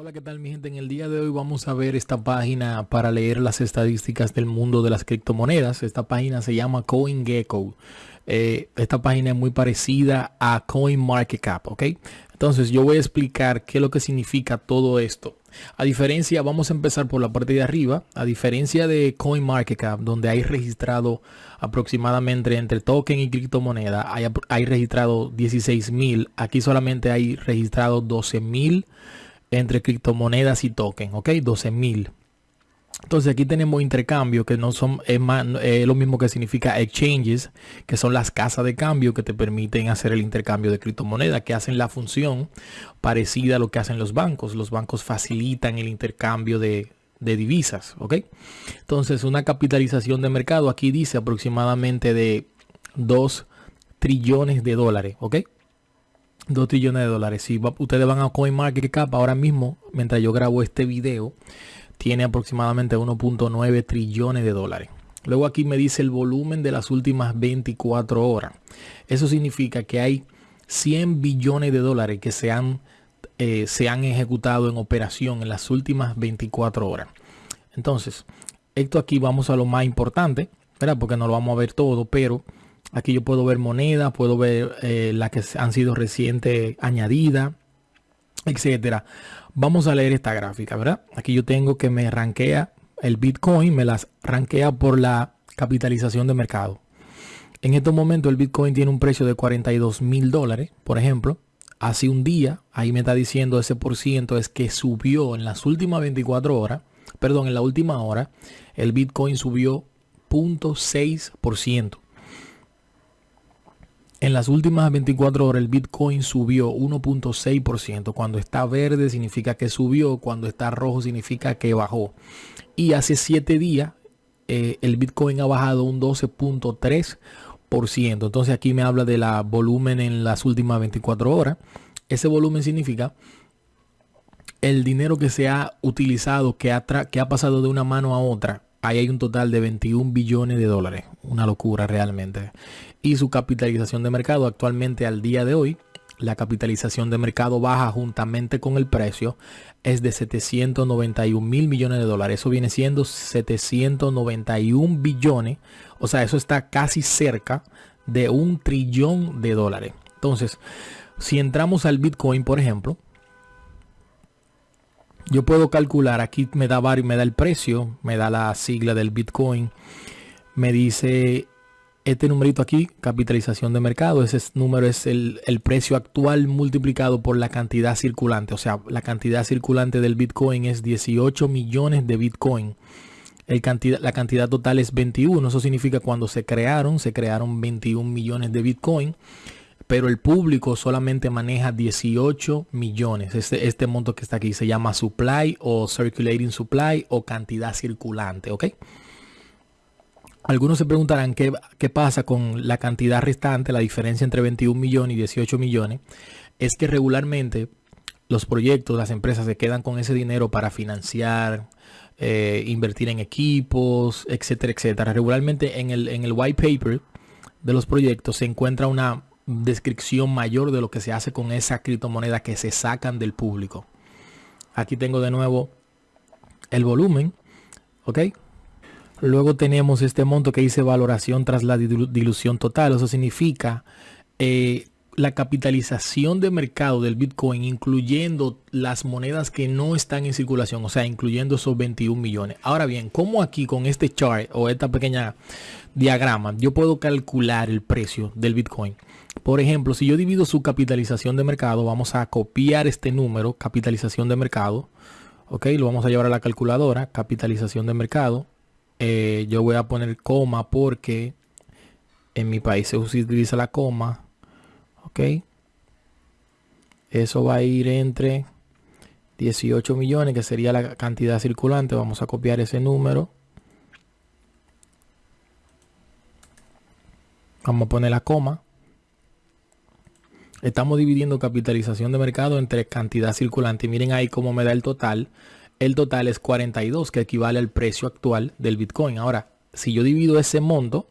Hola, ¿qué tal mi gente? En el día de hoy vamos a ver esta página para leer las estadísticas del mundo de las criptomonedas. Esta página se llama CoinGecko. Eh, esta página es muy parecida a CoinMarketCap, ¿ok? Entonces yo voy a explicar qué es lo que significa todo esto. A diferencia, vamos a empezar por la parte de arriba. A diferencia de CoinMarketCap, donde hay registrado aproximadamente entre token y criptomoneda, hay, hay registrado 16 mil. Aquí solamente hay registrado 12 mil entre criptomonedas y token, ¿ok? 12 mil. Entonces aquí tenemos intercambio que no son es lo mismo que significa exchanges, que son las casas de cambio que te permiten hacer el intercambio de criptomonedas, que hacen la función parecida a lo que hacen los bancos. Los bancos facilitan el intercambio de, de divisas, ¿ok? Entonces una capitalización de mercado aquí dice aproximadamente de 2 trillones de dólares, ¿ok? 2 trillones de dólares. Si ustedes van a CoinMarketCap ahora mismo, mientras yo grabo este video, tiene aproximadamente 1.9 trillones de dólares. Luego aquí me dice el volumen de las últimas 24 horas. Eso significa que hay 100 billones de dólares que se han, eh, se han ejecutado en operación en las últimas 24 horas. Entonces, esto aquí vamos a lo más importante, ¿verdad? Porque no lo vamos a ver todo, pero Aquí yo puedo ver monedas, puedo ver eh, las que han sido reciente añadidas, etcétera. Vamos a leer esta gráfica, ¿verdad? Aquí yo tengo que me rankea el Bitcoin, me las rankea por la capitalización de mercado. En estos momentos el Bitcoin tiene un precio de 42 mil dólares, por ejemplo. Hace un día, ahí me está diciendo ese por ciento es que subió en las últimas 24 horas, perdón, en la última hora, el Bitcoin subió 0.6%. En las últimas 24 horas el Bitcoin subió 1.6%. Cuando está verde significa que subió, cuando está rojo significa que bajó. Y hace 7 días eh, el Bitcoin ha bajado un 12.3%. Entonces aquí me habla de la volumen en las últimas 24 horas. Ese volumen significa el dinero que se ha utilizado, que ha, que ha pasado de una mano a otra ahí hay un total de 21 billones de dólares. Una locura realmente. Y su capitalización de mercado actualmente al día de hoy, la capitalización de mercado baja juntamente con el precio es de 791 mil millones de dólares. Eso viene siendo 791 billones. O sea, eso está casi cerca de un trillón de dólares. Entonces, si entramos al Bitcoin, por ejemplo, yo puedo calcular, aquí me da me da el precio, me da la sigla del Bitcoin, me dice este numerito aquí, capitalización de mercado, ese número es el, precio actual multiplicado por la cantidad circulante. O sea, la cantidad circulante del Bitcoin es 18 millones de Bitcoin. La cantidad total es 21. Eso significa cuando se crearon, se crearon 21 millones de Bitcoin pero el público solamente maneja 18 millones. Este, este monto que está aquí se llama supply o circulating supply o cantidad circulante, ¿ok? Algunos se preguntarán qué, qué pasa con la cantidad restante, la diferencia entre 21 millones y 18 millones. Es que regularmente los proyectos, las empresas se quedan con ese dinero para financiar, eh, invertir en equipos, etcétera, etcétera. Regularmente en el, en el white paper de los proyectos se encuentra una descripción mayor de lo que se hace con esa criptomoneda que se sacan del público. Aquí tengo de nuevo el volumen, ¿ok? Luego tenemos este monto que dice valoración tras la dilución total. Eso significa eh, la capitalización de mercado del Bitcoin, incluyendo las monedas que no están en circulación, o sea, incluyendo esos 21 millones. Ahora bien, ¿cómo aquí con este chart o esta pequeña diagrama yo puedo calcular el precio del Bitcoin? Por ejemplo, si yo divido su capitalización de mercado, vamos a copiar este número, capitalización de mercado. Ok, lo vamos a llevar a la calculadora, capitalización de mercado. Eh, yo voy a poner coma porque en mi país se utiliza la coma. Ok. Eso va a ir entre 18 millones, que sería la cantidad circulante. Vamos a copiar ese número. Vamos a poner la coma. Estamos dividiendo capitalización de mercado entre cantidad circulante. Miren ahí cómo me da el total. El total es 42, que equivale al precio actual del Bitcoin. Ahora, si yo divido ese monto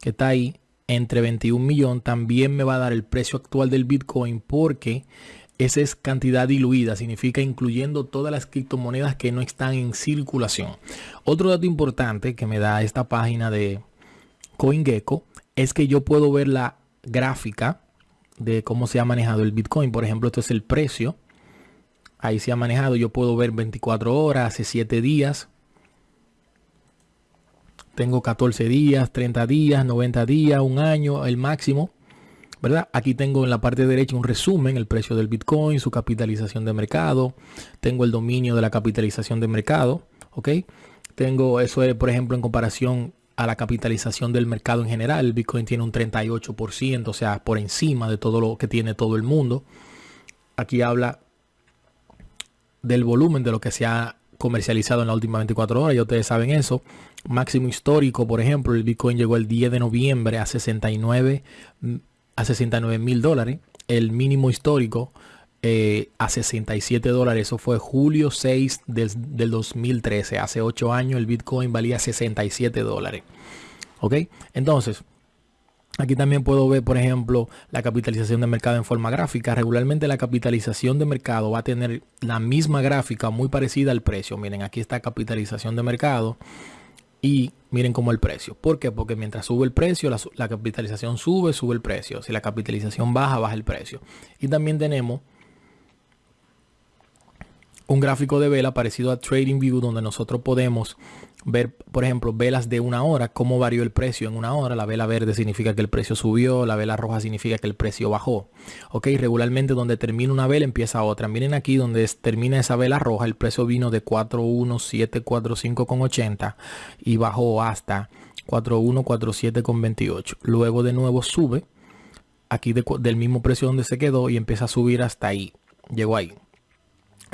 que está ahí entre 21 millones, también me va a dar el precio actual del Bitcoin porque esa es cantidad diluida, significa incluyendo todas las criptomonedas que no están en circulación. Otro dato importante que me da esta página de CoinGecko es que yo puedo ver la gráfica de cómo se ha manejado el Bitcoin. Por ejemplo, esto es el precio. Ahí se ha manejado. Yo puedo ver 24 horas, hace 7 días. Tengo 14 días, 30 días, 90 días, un año, el máximo. ¿verdad? Aquí tengo en la parte derecha un resumen, el precio del Bitcoin, su capitalización de mercado. Tengo el dominio de la capitalización de mercado, ¿ok? Tengo eso, es, por ejemplo, en comparación a la capitalización del mercado en general. El Bitcoin tiene un 38%, o sea, por encima de todo lo que tiene todo el mundo. Aquí habla del volumen de lo que se ha comercializado en las últimas 24 horas, ya ustedes saben eso. Máximo histórico, por ejemplo, el Bitcoin llegó el 10 de noviembre a 69 a 69 mil dólares. El mínimo histórico eh, a 67 dólares. Eso fue julio 6 del, del 2013. Hace 8 años el Bitcoin valía 67 dólares. ¿Ok? Entonces, Aquí también puedo ver, por ejemplo, la capitalización de mercado en forma gráfica. Regularmente la capitalización de mercado va a tener la misma gráfica muy parecida al precio. Miren, aquí está capitalización de mercado y miren cómo el precio. ¿Por qué? Porque mientras sube el precio, la, capitalización sube, sube el precio. Si la capitalización baja, baja el precio. Y también tenemos un gráfico de vela parecido a TradingView donde nosotros podemos ver, por ejemplo, velas de una hora, cómo varió el precio en una hora. La vela verde significa que el precio subió, la vela roja significa que el precio bajó. Ok, regularmente donde termina una vela empieza otra. Miren aquí donde termina esa vela roja, el precio vino de 41745,80 y bajó hasta 4147,28. Luego de nuevo sube aquí del mismo precio donde se quedó y empieza a subir hasta ahí. Llegó ahí.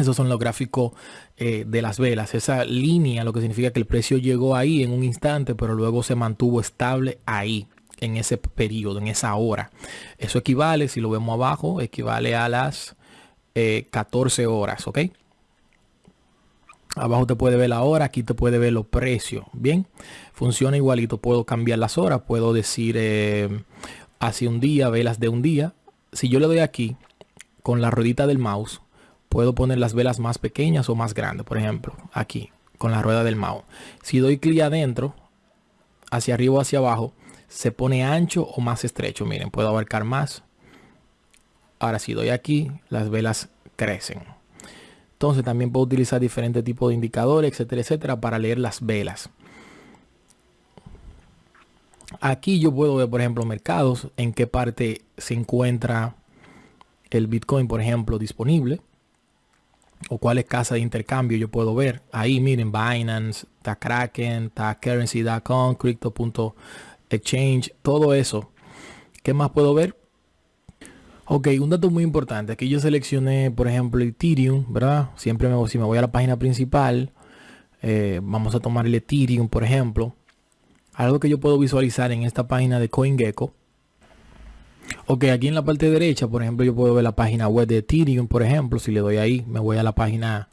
Esos son los gráficos eh, de las velas. Esa línea lo que significa que el precio llegó ahí en un instante, pero luego se mantuvo estable ahí, en ese periodo, en esa hora. Eso equivale, si lo vemos abajo, equivale a las 14 eh, horas, ¿ok? Abajo te puede ver la hora, aquí te puede ver los precios. Bien, funciona igualito. Puedo cambiar las horas, puedo decir eh, hace un día, velas de un día. Si yo le doy aquí con la ruedita del mouse, puedo poner las velas más pequeñas o más grandes. Por ejemplo, aquí con la rueda del mouse. Si doy clic adentro, hacia arriba o hacia abajo, se pone ancho o más estrecho. Miren, puedo abarcar más. Ahora si doy aquí, las velas crecen. Entonces también puedo utilizar diferentes tipos de indicadores, etcétera, etcétera, para leer las velas. Aquí yo puedo ver, por ejemplo, mercados, en qué parte se encuentra el Bitcoin, por ejemplo, disponible o cuáles casas de intercambio yo puedo ver. Ahí miren Binance, está Kraken, está Currency.com, Crypto.exchange, todo eso. ¿Qué más puedo ver? Ok, un dato muy importante. Aquí yo seleccioné, por ejemplo, Ethereum, ¿verdad? Siempre me, si me voy a la página principal, eh, vamos a tomar el Ethereum, por ejemplo. Algo que yo puedo visualizar en esta página de CoinGecko Ok, aquí en la parte derecha, por ejemplo, yo puedo ver la página web de Ethereum, por ejemplo. Si le doy ahí, me voy a la página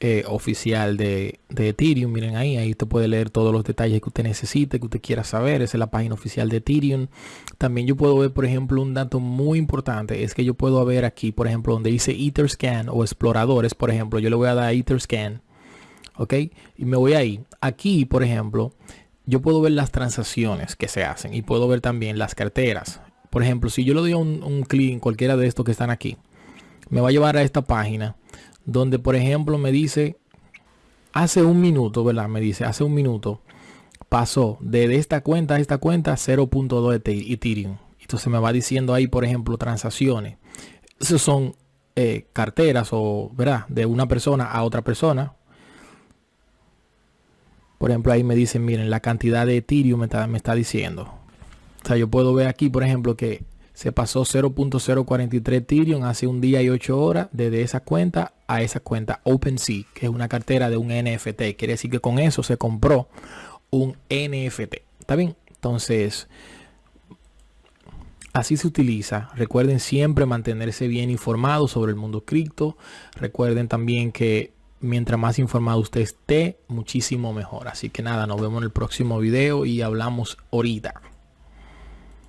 eh, oficial de, Ethereum. Miren ahí, ahí usted puede leer todos los detalles que usted necesite, que usted quiera saber. Esa es la página oficial de Ethereum. También yo puedo ver, por ejemplo, un dato muy importante. Es que yo puedo ver aquí, por ejemplo, donde dice Etherscan o exploradores, por ejemplo. Yo le voy a dar a Etherscan. Ok, y me voy ahí. Aquí, por ejemplo, yo puedo ver las transacciones que se hacen y puedo ver también las carteras. Por ejemplo, si yo le doy un, un clic en cualquiera de estos que están aquí, me va a llevar a esta página donde, por ejemplo, me dice hace un minuto, ¿verdad? Me dice hace un minuto pasó de esta cuenta a esta cuenta 0.2 Ethereum. Entonces me va diciendo ahí, por ejemplo, transacciones. Esos son eh, carteras o, ¿verdad? De una persona a otra persona. Por ejemplo, ahí me dicen, miren, la cantidad de Ethereum me está, me está diciendo. O sea, yo puedo ver aquí, por ejemplo, que se pasó 0.043 Ethereum hace un día y 8 horas desde esa cuenta a esa cuenta OpenSea, que es una cartera de un NFT. Quiere decir que con eso se compró un NFT. ¿Está bien? Entonces, así se utiliza. Recuerden siempre mantenerse bien informados sobre el mundo cripto. Recuerden también que mientras más informado usted esté, muchísimo mejor. Así que nada, nos vemos en el próximo video y hablamos ahorita.